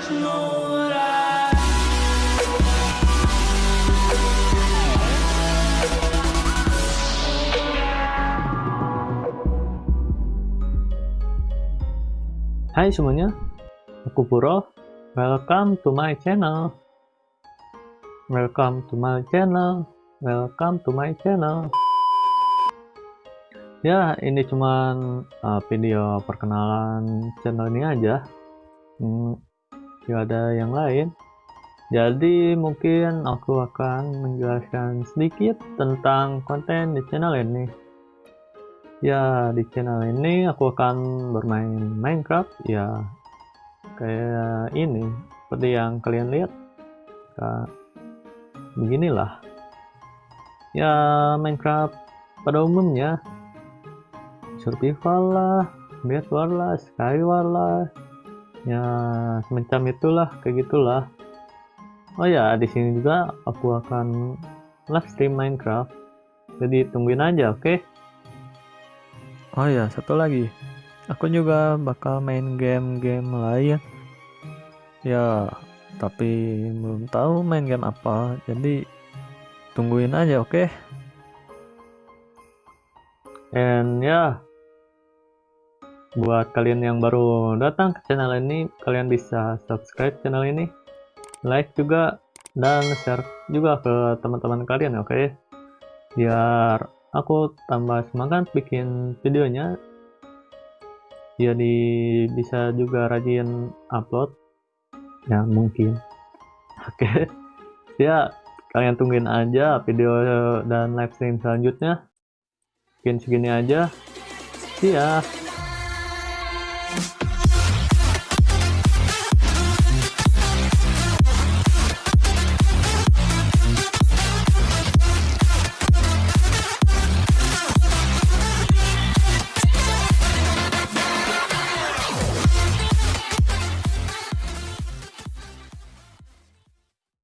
Hai semuanya, aku Puro. Welcome to my channel. Welcome to my channel. Welcome to my channel. Ya, ini cuman uh, video perkenalan channel ini aja. Hmm, gak ada yang lain. Jadi mungkin aku akan menjelaskan sedikit tentang konten di channel ini. Ya, di channel ini aku akan bermain Minecraft ya kayak ini seperti yang kalian lihat. Nah, beginilah. Ya, Minecraft pada umumnya survival lah, bed war lah, skywar lah. Ya, semacam itulah, kayak gitulah. Oh ya, di sini juga aku akan live stream Minecraft. Jadi tungguin aja, oke? Okay? Oh ya, satu lagi. Aku juga bakal main game-game lain. Ya, tapi belum tahu main game apa. Jadi tungguin aja, oke? Okay? And ya, yeah, buat kalian yang baru datang ke channel ini, kalian bisa subscribe channel ini, like juga, dan share juga ke teman-teman kalian, oke? Okay? Biar aku tambah semangat bikin videonya jadi bisa juga rajin upload ya mungkin oke okay. ya kalian tungguin aja video dan live stream selanjutnya mungkin segini aja ya